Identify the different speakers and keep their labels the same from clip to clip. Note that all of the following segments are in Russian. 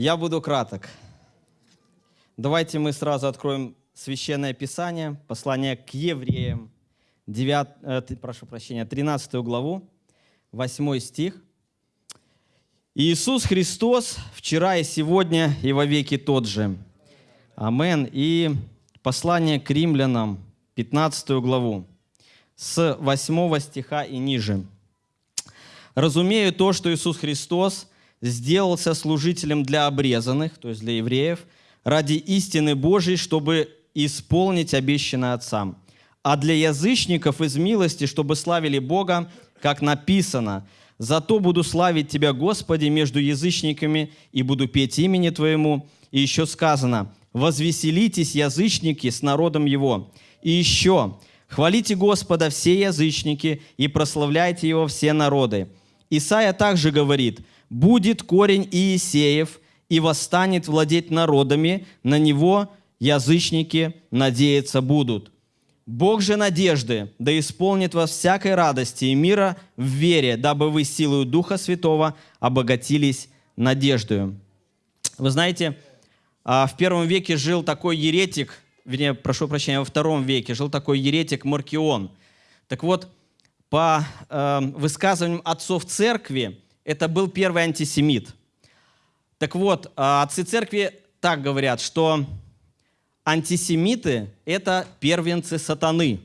Speaker 1: Я буду краток. Давайте мы сразу откроем Священное Писание, послание к евреям, 9, э, прошу прощения, 13 главу, 8 стих. Иисус Христос вчера и сегодня и во веки тот же. Амен. И послание к римлянам, 15 главу, с 8 стиха и ниже. «Разумею то, что Иисус Христос сделался служителем для обрезанных, то есть для евреев, ради истины Божьей, чтобы исполнить обещанное Отцам, а для язычников из милости, чтобы славили Бога, как написано, «Зато буду славить Тебя, Господи, между язычниками, и буду петь имени Твоему». И еще сказано, «Возвеселитесь, язычники, с народом Его». И еще, «Хвалите Господа все язычники, и прославляйте Его все народы». Исаия также говорит, «Будет корень Иисеев, и восстанет владеть народами, на него язычники надеяться будут». Бог же надежды да исполнит вас всякой радости и мира в вере, дабы вы силою Духа Святого обогатились надеждою. Вы знаете, а, в первом веке жил такой еретик, вернее, прошу прощения, во втором веке жил такой еретик Маркион. Так вот, по э, высказываниям отцов церкви, это был первый антисемит. Так вот, а, отцы церкви так говорят, что антисемиты – это первенцы сатаны.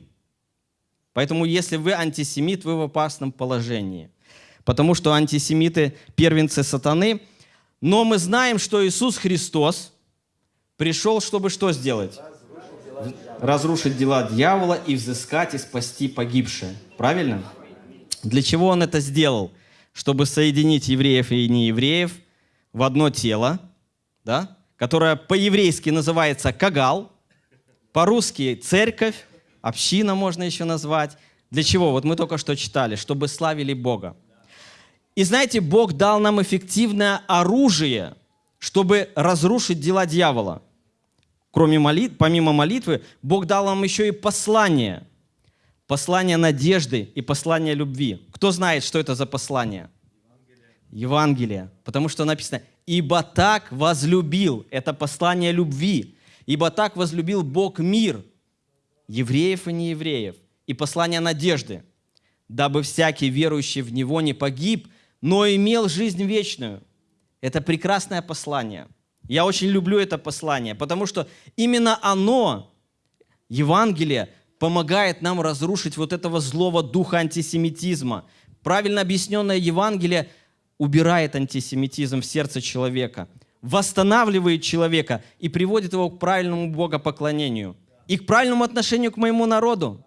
Speaker 1: Поэтому если вы антисемит, вы в опасном положении. Потому что антисемиты – первенцы сатаны. Но мы знаем, что Иисус Христос пришел, чтобы что сделать? Разрушить дела дьявола и взыскать и спасти погибшее. Правильно? Для чего Он это сделал? Чтобы соединить евреев и неевреев в одно тело, да? которое по-еврейски называется кагал, по-русски церковь, община можно еще назвать. Для чего? Вот мы только что читали, чтобы славили Бога. И знаете, Бог дал нам эффективное оружие, чтобы разрушить дела дьявола. Кроме молит, помимо молитвы, Бог дал нам еще и послание. Послание надежды и послание любви. Кто знает, что это за послание? Евангелие. Потому что написано, ибо так возлюбил, это послание любви, ибо так возлюбил Бог мир, евреев и неевреев, и послание надежды, дабы всякий верующий в Него не погиб, но имел жизнь вечную. Это прекрасное послание. Я очень люблю это послание, потому что именно оно, Евангелие, помогает нам разрушить вот этого злого духа антисемитизма. Правильно объясненное Евангелие убирает антисемитизм в сердце человека, восстанавливает человека и приводит его к правильному богопоклонению и к правильному отношению к моему народу.